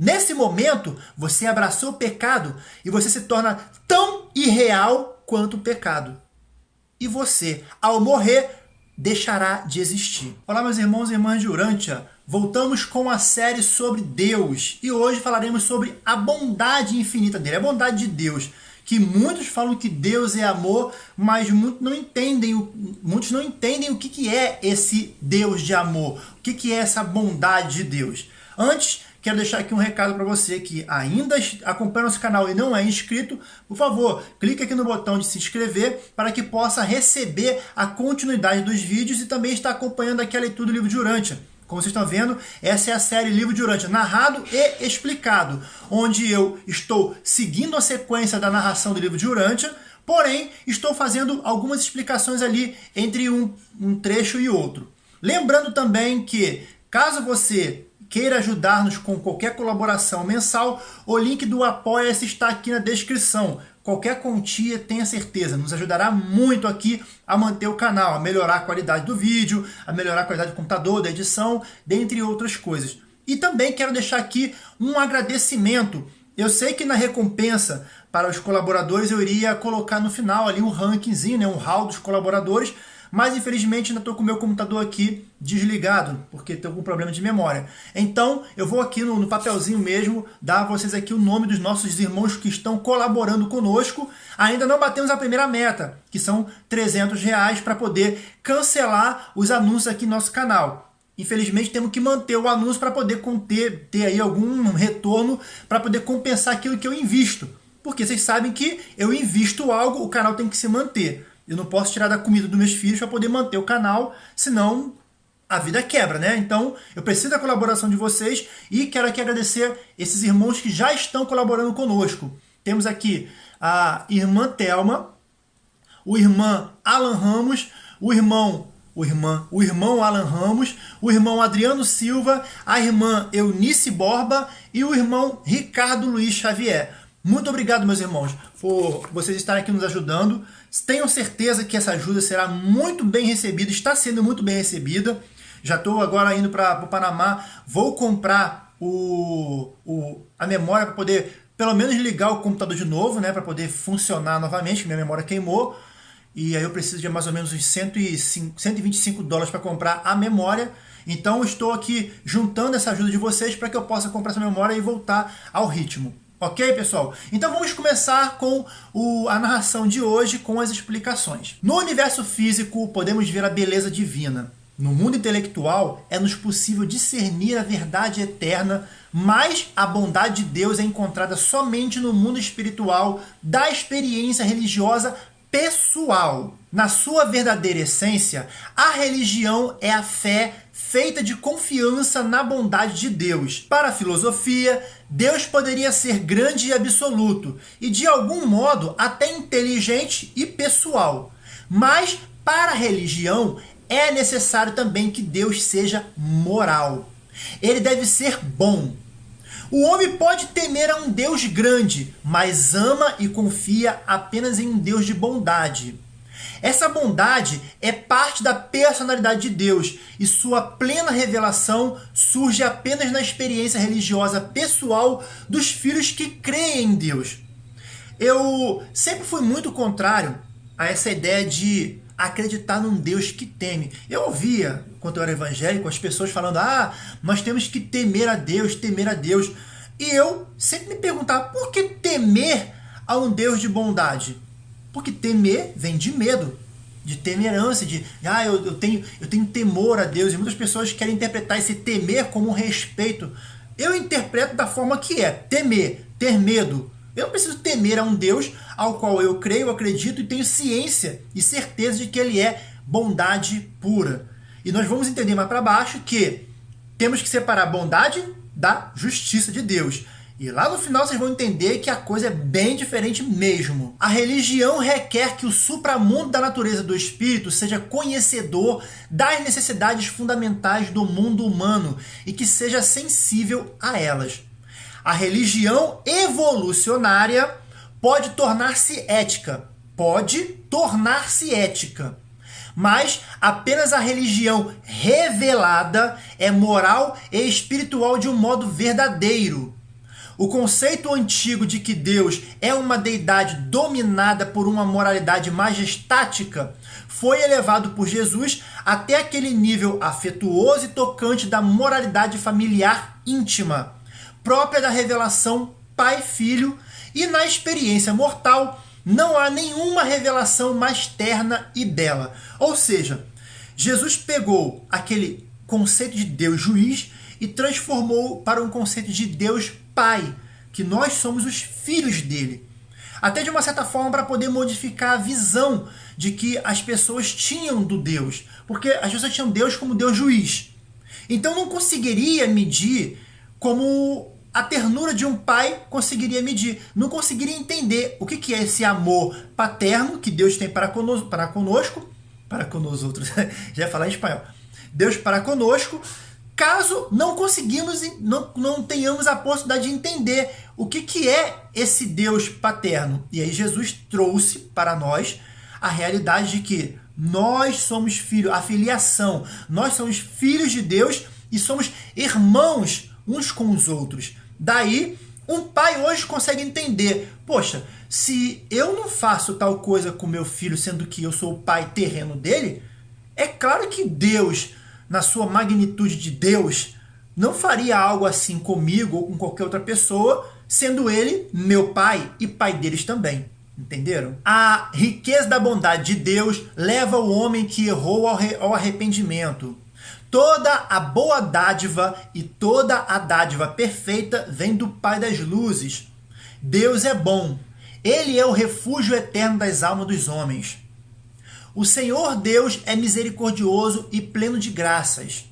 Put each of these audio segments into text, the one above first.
Nesse momento, você abraçou o pecado e você se torna tão irreal quanto o pecado. E você, ao morrer, deixará de existir. Olá, meus irmãos e irmãs de Urântia. Voltamos com a série sobre Deus e hoje falaremos sobre a bondade infinita dele, a bondade de Deus. Que muitos falam que Deus é amor, mas muitos não entendem muitos não entendem o que, que é esse Deus de amor, o que, que é essa bondade de Deus. Antes, quero deixar aqui um recado para você que ainda acompanha nosso canal e não é inscrito, por favor, clique aqui no botão de se inscrever para que possa receber a continuidade dos vídeos e também estar acompanhando aqui a leitura do livro de Urântia. Como vocês estão vendo, essa é a série Livro de Urântia, narrado e explicado, onde eu estou seguindo a sequência da narração do livro de Urântia, porém estou fazendo algumas explicações ali entre um, um trecho e outro. Lembrando também que, caso você queira ajudar-nos com qualquer colaboração mensal, o link do Apoia-se está aqui na descrição. Qualquer quantia, tenha certeza, nos ajudará muito aqui a manter o canal, a melhorar a qualidade do vídeo, a melhorar a qualidade do computador, da edição, dentre outras coisas. E também quero deixar aqui um agradecimento. Eu sei que na recompensa para os colaboradores eu iria colocar no final ali um rankingzinho, né, um hall dos colaboradores, mas infelizmente ainda estou com o meu computador aqui desligado, porque estou com problema de memória. Então eu vou aqui no, no, papelzinho mesmo dar a vocês aqui o nome dos nossos irmãos que estão colaborando conosco. Ainda não batemos a primeira meta, que são 300 reais para poder cancelar os anúncios aqui no nosso canal. Infelizmente temos que manter o anúncio para poder conter, ter aí algum retorno para poder compensar aquilo que eu invisto. Porque vocês sabem que eu invisto algo, o canal tem que se manter. Eu não posso tirar da comida dos meus filhos para poder manter o canal, senão a vida quebra, né? Então, eu preciso da colaboração de vocês e quero aqui agradecer esses irmãos que já estão colaborando conosco. Temos aqui a irmã Telma, o irmão Alan Ramos, o irmão o irmão, o irmão Alan Ramos, o irmão Adriano Silva, a irmã Eunice Borba e o irmão Ricardo Luiz Xavier. Muito obrigado, meus irmãos, por vocês estarem aqui nos ajudando. Tenham certeza que essa ajuda será muito bem recebida, está sendo muito bem recebida. Já estou agora indo para o Panamá, vou comprar o, o, a memória para poder pelo menos ligar o computador de novo, né, para poder funcionar novamente, minha memória queimou. E aí eu preciso de mais ou menos uns 105, 125 dólares para comprar a memória. Então estou aqui juntando essa ajuda de vocês para que eu possa comprar essa memória e voltar ao ritmo. Ok, pessoal? Então vamos começar com o, a narração de hoje com as explicações. No universo físico, podemos ver a beleza divina. No mundo intelectual, é-nos possível discernir a verdade eterna, mas a bondade de Deus é encontrada somente no mundo espiritual da experiência religiosa pessoal. Na sua verdadeira essência, a religião é a fé feita de confiança na bondade de Deus. Para a filosofia, Deus poderia ser grande e absoluto, e de algum modo até inteligente e pessoal. Mas para a religião, é necessário também que Deus seja moral. Ele deve ser bom. O homem pode temer a um Deus grande, mas ama e confia apenas em um Deus de bondade. Essa bondade é parte da personalidade de Deus e sua plena revelação surge apenas na experiência religiosa pessoal dos filhos que creem em Deus. Eu sempre fui muito contrário a essa ideia de acreditar num Deus que teme. Eu ouvia, quando eu era evangélico, as pessoas falando, ah, nós temos que temer a Deus, temer a Deus. E eu sempre me perguntava, por que temer a um Deus de bondade? Porque temer vem de medo, de temerância, de ah, eu, eu, tenho, eu tenho temor a Deus. E muitas pessoas querem interpretar esse temer como um respeito. Eu interpreto da forma que é, temer, ter medo. Eu não preciso temer a um Deus ao qual eu creio, acredito e tenho ciência e certeza de que ele é bondade pura. E nós vamos entender mais para baixo que temos que separar bondade da justiça de Deus. E lá no final vocês vão entender que a coisa é bem diferente mesmo. A religião requer que o supramundo da natureza do espírito seja conhecedor das necessidades fundamentais do mundo humano e que seja sensível a elas. A religião evolucionária pode tornar-se ética, pode tornar-se ética. Mas apenas a religião revelada é moral e espiritual de um modo verdadeiro. O conceito antigo de que Deus é uma deidade dominada por uma moralidade majestática foi elevado por Jesus até aquele nível afetuoso e tocante da moralidade familiar íntima, própria da revelação pai-filho, e na experiência mortal não há nenhuma revelação mais terna e bela. Ou seja, Jesus pegou aquele conceito de Deus juiz e transformou para um conceito de Deus Pai, que nós somos os filhos dele. Até de uma certa forma para poder modificar a visão de que as pessoas tinham do Deus, porque as pessoas tinham Deus como Deus juiz. Então não conseguiria medir como a ternura de um pai conseguiria medir. Não conseguiria entender o que, que é esse amor paterno que Deus tem para conosco, para conosco, para conosco outros, já ia falar em espanhol. Deus para conosco, caso não conseguimos, não, não tenhamos a possibilidade de entender o que, que é esse Deus paterno. E aí Jesus trouxe para nós a realidade de que nós somos filhos, a filiação, nós somos filhos de Deus e somos irmãos uns com os outros. Daí, um pai hoje consegue entender, poxa, se eu não faço tal coisa com meu filho, sendo que eu sou o pai terreno dele, é claro que Deus, na sua magnitude de Deus, não faria algo assim comigo ou com qualquer outra pessoa, sendo ele meu pai e pai deles também. Entenderam? A riqueza da bondade de Deus leva o homem que errou ao arrependimento. Toda a boa dádiva e toda a dádiva perfeita vem do Pai das luzes. Deus é bom. Ele é o refúgio eterno das almas dos homens. O Senhor Deus é misericordioso e pleno de graças.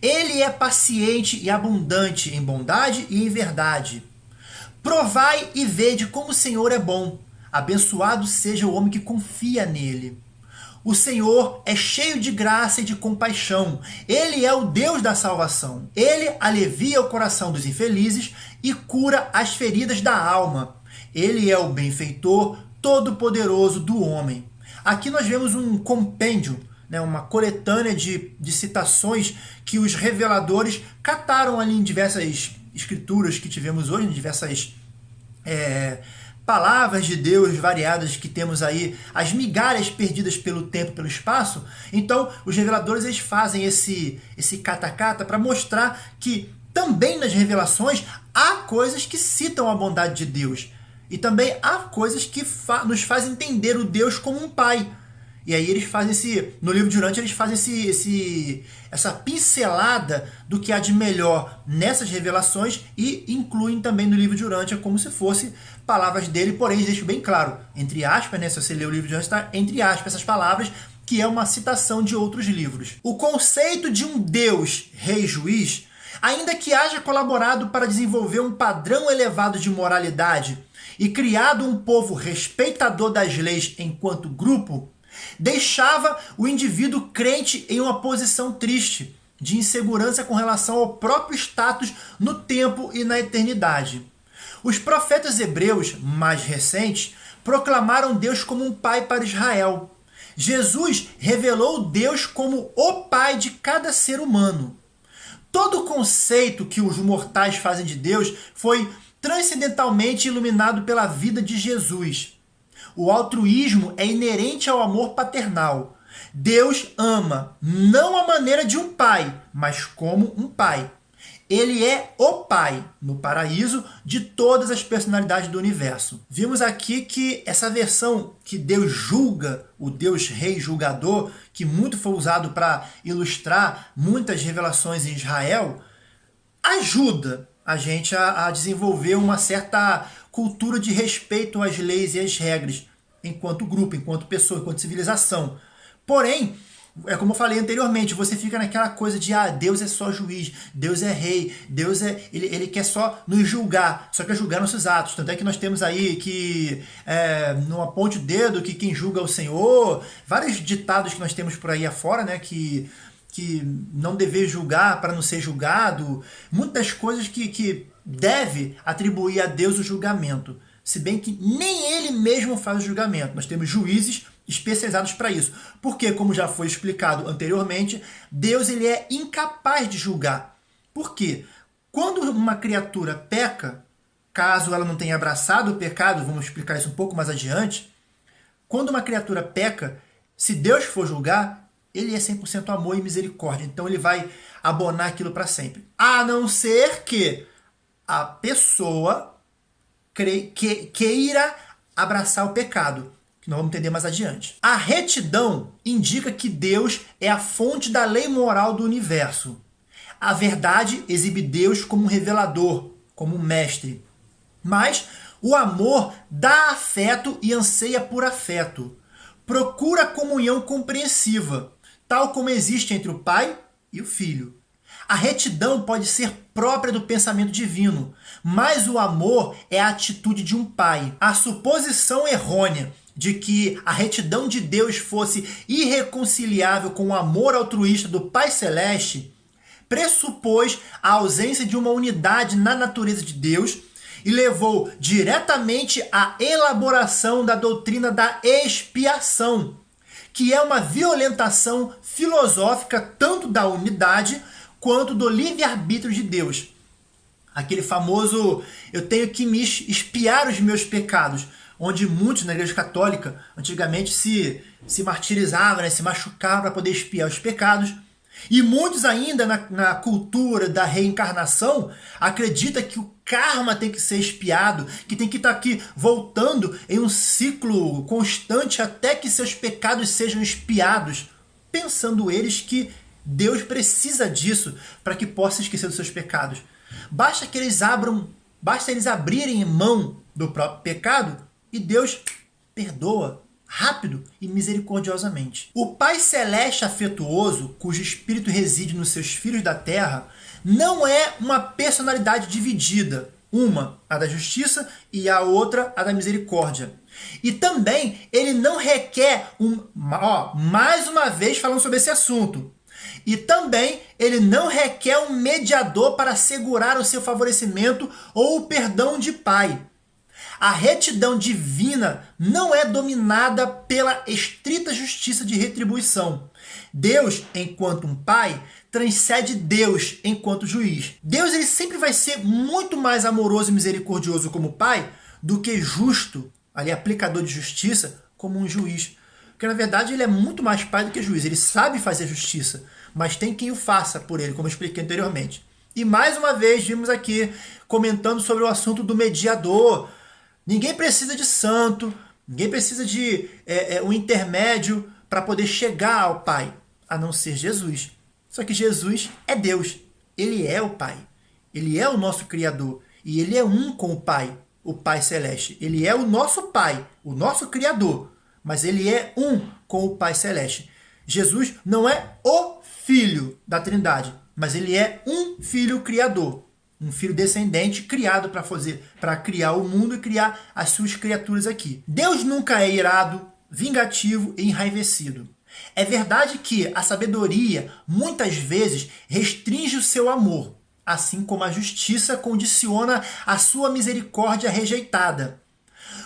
Ele é paciente e abundante em bondade e em verdade. Provai e vede como o Senhor é bom. Abençoado seja o homem que confia nele. O Senhor é cheio de graça e de compaixão. Ele é o Deus da salvação. Ele alivia o coração dos infelizes e cura as feridas da alma. Ele é o benfeitor todo-poderoso do homem. Aqui nós vemos um compêndio, né, uma coletânea de, de citações que os reveladores cataram ali em diversas escrituras que tivemos hoje, em diversas é, palavras de Deus variadas que temos aí, as migalhas perdidas pelo tempo, pelo espaço. Então, os reveladores eles fazem esse esse catacata para mostrar que também nas revelações há coisas que citam a bondade de Deus. E também há coisas que fa nos fazem entender o Deus como um pai. E aí eles fazem esse, no livro de eles fazem esse, esse, essa pincelada do que há de melhor nessas revelações e incluem também no livro de Urante como se fosse palavras dele, porém deixo bem claro, entre aspas, né, se você ler o livro de Urante, está entre aspas essas palavras, que é uma citação de outros livros. O conceito de um Deus rei juiz, ainda que haja colaborado para desenvolver um padrão elevado de moralidade e criado um povo respeitador das leis enquanto grupo, deixava o indivíduo crente em uma posição triste, de insegurança com relação ao próprio status no tempo e na eternidade. Os profetas hebreus mais recentes proclamaram Deus como um pai para Israel. Jesus revelou Deus como o pai de cada ser humano. Todo o conceito que os mortais fazem de Deus foi transcendentalmente iluminado pela vida de Jesus. O altruísmo é inerente ao amor paternal. Deus ama, não à maneira de um pai, mas como um pai. Ele é o pai no paraíso de todas as personalidades do universo. Vimos aqui que essa versão que Deus julga, o Deus rei julgador, que muito foi usado para ilustrar muitas revelações em Israel, ajuda a gente a, a desenvolver uma certa cultura de respeito às leis e às regras, enquanto grupo, enquanto pessoa, enquanto civilização. Porém, é como eu falei anteriormente, você fica naquela coisa de ah, Deus é só juiz, Deus é rei, Deus é. Ele, ele quer só nos julgar, só quer julgar nossos atos. Tanto é que nós temos aí que é, não aponte o dedo que quem julga é o Senhor, vários ditados que nós temos por aí afora, né? Que, que não dever julgar para não ser julgado, muitas coisas que, que deve atribuir a Deus o julgamento, se bem que nem ele mesmo faz o julgamento. Nós temos juízes especializados para isso. Porque, como já foi explicado anteriormente, Deus ele é incapaz de julgar. Por quê? Quando uma criatura peca, caso ela não tenha abraçado o pecado, vamos explicar isso um pouco mais adiante. Quando uma criatura peca, se Deus for julgar, ele é 100% amor e misericórdia. Então ele vai abonar aquilo para sempre. A não ser que a pessoa queira abraçar o pecado, que nós vamos entender mais adiante. A retidão indica que Deus é a fonte da lei moral do universo. A verdade exibe Deus como um revelador, como um mestre. Mas o amor dá afeto e anseia por afeto. Procura comunhão compreensiva, tal como existe entre o pai e o filho. A retidão pode ser própria do pensamento divino, mas o amor é a atitude de um pai. A suposição errônea de que a retidão de Deus fosse irreconciliável com o amor altruísta do Pai Celeste pressupôs a ausência de uma unidade na natureza de Deus e levou diretamente à elaboração da doutrina da expiação, que é uma violentação filosófica tanto da unidade quanto do livre-arbítrio de Deus. Aquele famoso eu tenho que me espiar os meus pecados, onde muitos na igreja católica antigamente se, se martirizavam, né, se machucavam para poder espiar os pecados. E muitos ainda na, na cultura da reencarnação acreditam que o karma tem que ser espiado, que tem que estar tá aqui voltando em um ciclo constante até que seus pecados sejam espiados, pensando eles que Deus precisa disso para que possa esquecer dos seus pecados. Basta que eles abram, basta eles abrirem mão do próprio pecado e Deus perdoa rápido e misericordiosamente. O Pai Celeste afetuoso, cujo espírito reside nos seus filhos da terra, não é uma personalidade dividida, uma a da justiça e a outra a da misericórdia. E também ele não requer um, ó, mais uma vez falando sobre esse assunto. E também ele não requer um mediador para assegurar o seu favorecimento ou o perdão de pai. A retidão divina não é dominada pela estrita justiça de retribuição. Deus, enquanto um pai, transcende Deus enquanto juiz. Deus ele sempre vai ser muito mais amoroso e misericordioso como pai do que justo, ali aplicador de justiça, como um juiz. Porque na verdade ele é muito mais pai do que juiz. Ele sabe fazer justiça, mas tem quem o faça por ele, como eu expliquei anteriormente. E mais uma vez vimos aqui comentando sobre o assunto do mediador, Ninguém precisa de santo, ninguém precisa de é, é, um intermédio para poder chegar ao Pai, a não ser Jesus. Só que Jesus é Deus, ele é o Pai, ele é o nosso Criador e ele é um com o Pai, o Pai Celeste. Ele é o nosso Pai, o nosso Criador, mas ele é um com o Pai Celeste. Jesus não é o Filho da Trindade, mas ele é um Filho Criador um filho descendente criado para fazer, para criar o mundo e criar as suas criaturas aqui. Deus nunca é irado, vingativo e enraivecido. É verdade que a sabedoria muitas vezes restringe o seu amor, assim como a justiça condiciona a sua misericórdia rejeitada.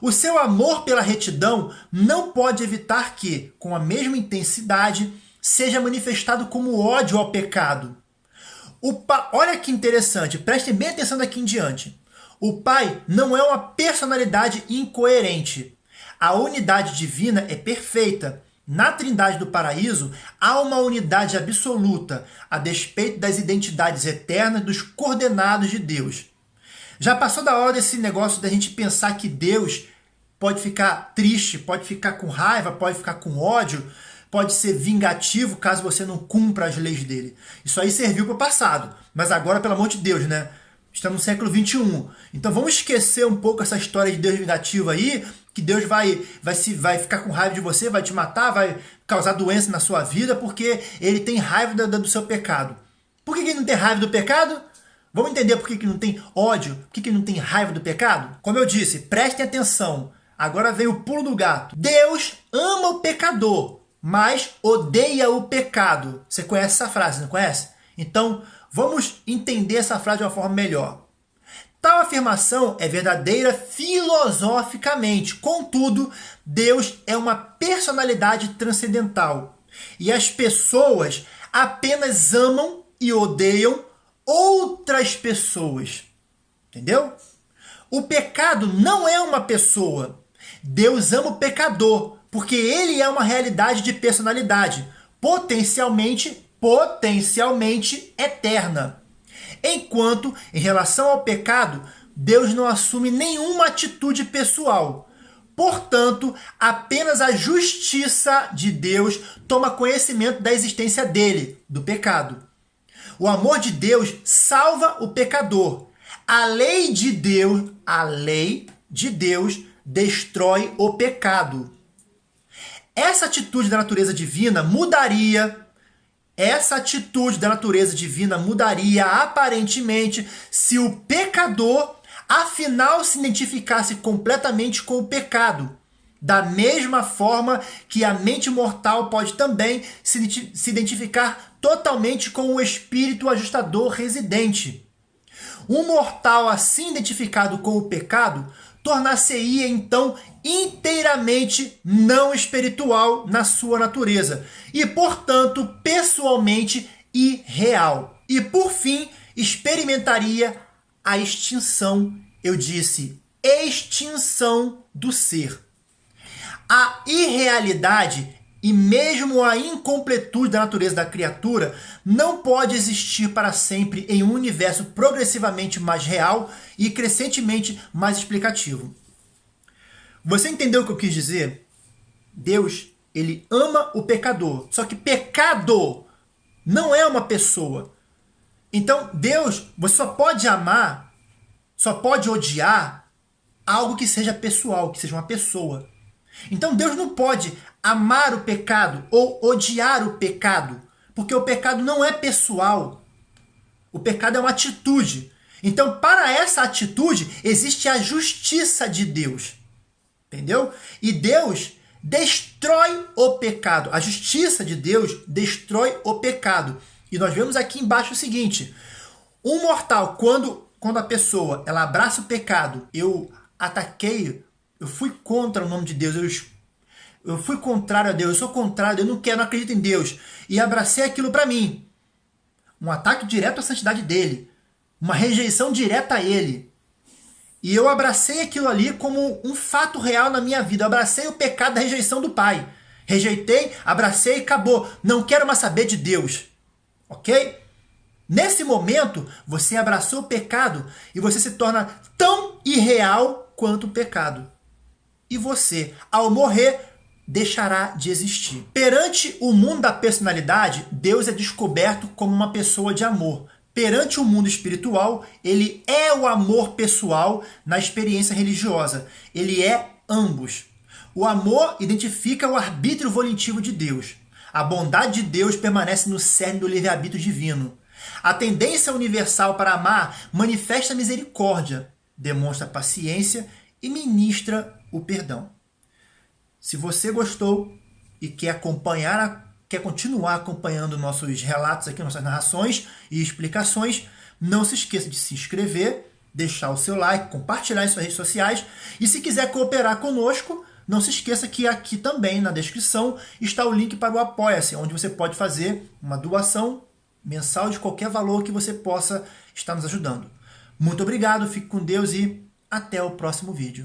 O seu amor pela retidão não pode evitar que, com a mesma intensidade, seja manifestado como ódio ao pecado. O pa... Olha que interessante, prestem bem atenção daqui em diante. O Pai não é uma personalidade incoerente. A unidade divina é perfeita. Na Trindade do Paraíso, há uma unidade absoluta, a despeito das identidades eternas dos coordenados de Deus. Já passou da hora desse negócio da gente pensar que Deus pode ficar triste, pode ficar com raiva, pode ficar com ódio, pode ser vingativo caso você não cumpra as leis dele. Isso aí serviu para o passado, mas agora, pelo amor de Deus, né? Estamos no século 21. Então vamos esquecer um pouco essa história de Deus vingativo aí, que Deus vai, vai, se, vai ficar com raiva de você, vai te matar, vai causar doença na sua vida, porque ele tem raiva do, do seu pecado. Por que ele não tem raiva do pecado? Vamos entender por que, que não tem ódio, por que, que não tem raiva do pecado? Como eu disse, prestem atenção. Agora vem o pulo do gato. Deus ama o pecador, mas odeia o pecado. Você conhece essa frase, não conhece? Então, vamos entender essa frase de uma forma melhor. Tal afirmação é verdadeira filosoficamente, contudo, Deus é uma personalidade transcendental e as pessoas apenas amam e odeiam outras pessoas. Entendeu? O pecado não é uma pessoa. Deus ama o pecador, porque ele é uma realidade de personalidade, potencialmente, potencialmente eterna. Enquanto, em relação ao pecado, Deus não assume nenhuma atitude pessoal. Portanto, apenas a justiça de Deus toma conhecimento da existência dele, do pecado. O amor de Deus salva o pecador. A lei de Deus, a lei de Deus destrói o pecado. Essa atitude da natureza divina mudaria essa atitude da natureza divina mudaria aparentemente se o pecador afinal se identificasse completamente com o pecado. Da mesma forma que a mente mortal pode também se, identificar totalmente com o espírito ajustador residente. Um mortal assim identificado com o pecado tornar-se-ia então inteiramente não espiritual na sua natureza e, portanto, pessoalmente irreal. E por fim, experimentaria a extinção, eu disse, extinção do ser. A irrealidade e mesmo a incompletude da natureza da criatura não pode existir para sempre em um universo progressivamente mais real e crescentemente mais explicativo. Você entendeu o que eu quis dizer? Deus, ele ama o pecador. Só que pecado não é uma pessoa. Então, Deus, você só pode amar, só pode odiar algo que seja pessoal, que seja uma pessoa. Então, Deus não pode amar o pecado ou odiar o pecado, porque o pecado não é pessoal. O pecado é uma atitude. Então, para essa atitude, existe a justiça de Deus. Entendeu? E Deus destrói o pecado. A justiça de Deus destrói o pecado. E nós vemos aqui embaixo o seguinte: um mortal, quando, quando a pessoa ela abraça o pecado, eu ataquei, eu fui contra o nome de Deus, eu, eu fui contrário a Deus, eu sou contrário, eu não quero, não acredito em Deus, e abracei aquilo para mim. Um ataque direto à santidade dele, uma rejeição direta a ele. E eu abracei aquilo ali como um fato real na minha vida. Eu abracei o pecado da rejeição do pai. Rejeitei, abracei e acabou. Não quero mais saber de Deus. Ok? Nesse momento, você abraçou o pecado e você se torna tão irreal quanto o pecado. E você, ao morrer, deixará de existir. Perante o mundo da personalidade, Deus é descoberto como uma pessoa de amor. Perante o mundo espiritual, ele é o amor pessoal na experiência religiosa. Ele é ambos. O amor identifica o arbítrio volitivo de Deus. A bondade de Deus permanece no cerne do livre-arbítrio divino. A tendência universal para amar manifesta misericórdia, demonstra paciência e ministra o perdão. Se você gostou e quer acompanhar quer continuar acompanhando nossos relatos aqui, nossas narrações e explicações, não se esqueça de se inscrever, deixar o seu like, compartilhar em suas redes sociais e se quiser cooperar conosco, não se esqueça que aqui também na descrição está o link para o Apoia-se, onde você pode fazer uma doação mensal de qualquer valor que você possa estar nos ajudando. Muito obrigado, fique com Deus e até o próximo vídeo.